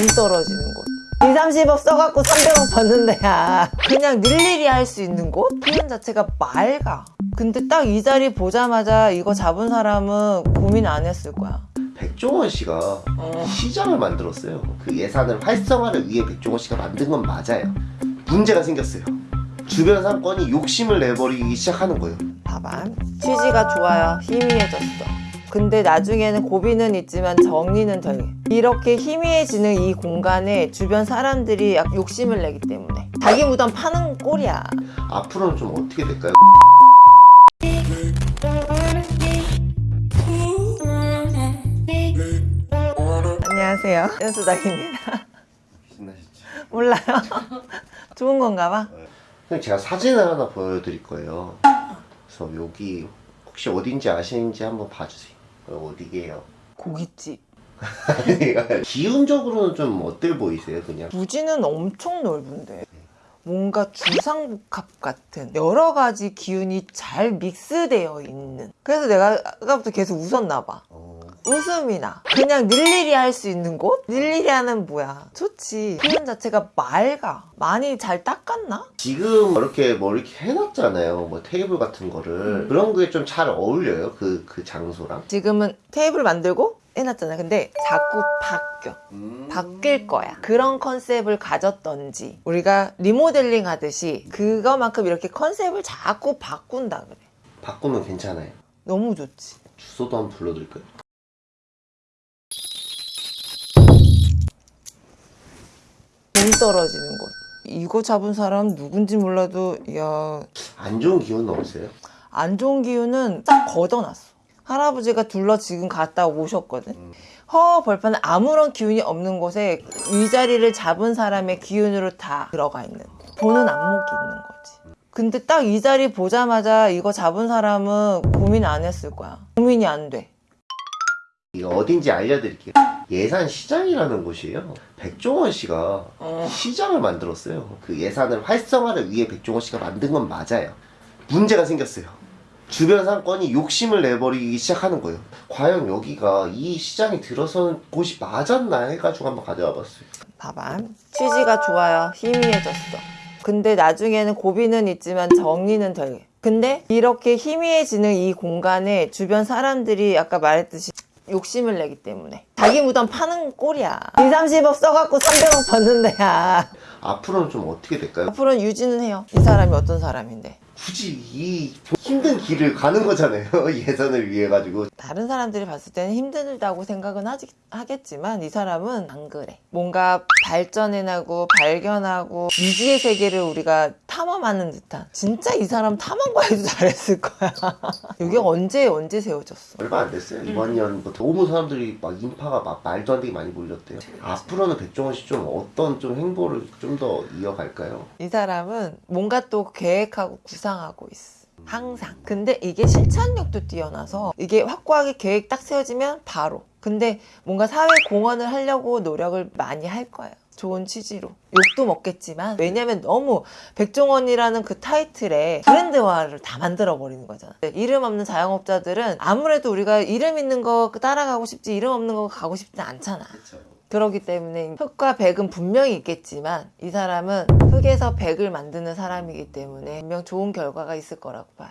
돈 떨어지는 곳 2, 30억 써갖고 300억 받는데 야 그냥 일일이 할 수 있는 곳? 표현 자체가 맑아 근데 딱 이 자리 보자마자 이거 잡은 사람은 고민 안 했을 거야 백종원 씨가 어. 시장을 만들었어요. 그 예산을 활성화를 위해 백종원 씨가 만든 건 맞아요. 문제가 생겼어요. 주변 상권이 욕심을 내버리기 시작하는 거예요. 봐봐 취지가 좋아요 희미해졌어 근데 나중에는 고비는 있지만 정리는 덜 이렇게 희미해지는 이 공간에 주변 사람들이 약 욕심을 내기 때문에 자기 무덤 파는 꼴이야 앞으로는 좀 어떻게 될까요? 안녕하세요 연수닥입니다 신나셨죠? 몰라요 좋은 건가 봐 그럼 제가 사진을 하나 보여드릴 거예요. 그래서 여기 혹시 어딘지 아시는지 한번 봐주세요. 어, 어디게요? 고깃집. 기운적으로는 좀 어때 보이세요, 그냥? 부지는 엄청 넓은데. 뭔가 주상복합 같은 여러 가지 기운이 잘 믹스되어 있는. 그래서 내가 아까부터 계속 웃었나 봐. 어, 웃음이 나 그냥 일일이 할 수 있는 곳? 일일이 하는 뭐야 좋지 표현 자체가 맑아 많이 잘 닦았나? 지금 이렇게 뭐 이렇게 해놨잖아요. 뭐 테이블 같은 거를 음. 그런 게 좀 잘 어울려요. 그 그 장소랑. 지금은 테이블 만들고 해놨잖아 근데 자꾸 바뀌어 음. 바뀔 거야 그런 컨셉을 가졌던지 우리가 리모델링 하듯이 그거만큼 이렇게 컨셉을 자꾸 바꾼다 그래 바꾸면 괜찮아요. 너무 좋지 주소도 한번 불러드릴까요? 돈 떨어지는 곳 이거 잡은 사람 누군지 몰라도 야 안 좋은 기운은 없어요? 안 좋은 기운은 싹 걷어놨어. 할아버지가 둘러 지금 갔다 오셨거든. 음. 허 벌판은 아무런 기운이 없는 곳에 위자리를 잡은 사람의 기운으로 다 들어가 있는 보는 안목이 있는 거지. 근데 딱 이 자리 보자마자 이거 잡은 사람은 고민 안 했을 거야. 고민이 안 돼. 이거 어딘지 알려드릴게요. 예산 시장이라는 곳이에요. 백종원 씨가 어. 시장을 만들었어요. 그 예산을 활성화를 위해 백종원 씨가 만든 건 맞아요. 문제가 생겼어요. 주변 상권이 욕심을 내버리기 시작하는 거예요. 과연 여기가 이 시장이 들어선 곳이 맞았나 해가지고 한번 가져와 봤어요. 봐봐. 취지가 좋아요. 희미해졌어. 근데 나중에는 고비는 있지만 정리는 덜. 근데 이렇게 희미해지는 이 공간에 주변 사람들이 아까 말했듯이 욕심을 내기 때문에 자기 무덤 파는 꼴이야 2, 30억 써갖고 300억 받는데 야 앞으로는 좀 어떻게 될까요? 앞으로는 유지는 해요 이 사람이 어떤 사람인데 굳이 이 힘든 길을 가는 거잖아요. 예산을 위해 가지고. 다른 사람들이 봤을 때는 힘들다고 생각은 하지, 하겠지만 이 사람은 안 그래. 뭔가 발전해나고 발견하고 미지의 세계를 우리가 탐험하는 듯한 진짜 이 사람 탐험과 해도 잘했을 거야. 여기 언제 언제 세워졌어? 얼마 안 됐어요. 이번 년부터 너무 사람들이 막 인파가 막 말도 안 되게 많이 몰렸대요. 앞으로는 백종원 씨 좀 어떤 좀 행보를 좀 더 이어갈까요? 이 사람은 뭔가 또 계획하고 구상하고 있어. 항상. 근데 이게 실천력도 뛰어나서 이게 확고하게 계획 딱 세워지면 바로. 근데 뭔가 사회 공헌을 하려고 노력을 많이 할 거예요. 좋은 취지로. 욕도 먹겠지만, 왜냐면 너무 백종원이라는 그 타이틀에 브랜드화를 다 만들어 버리는 거잖아. 이름 없는 자영업자들은 아무래도 우리가 이름 있는 거 따라가고 싶지, 이름 없는 거 가고 싶지 않잖아. 그렇죠. 그러기 때문에 흑과 백은 분명히 있겠지만 이 사람은 흑에서 백을 만드는 사람이기 때문에 분명 좋은 결과가 있을 거라고 봐요.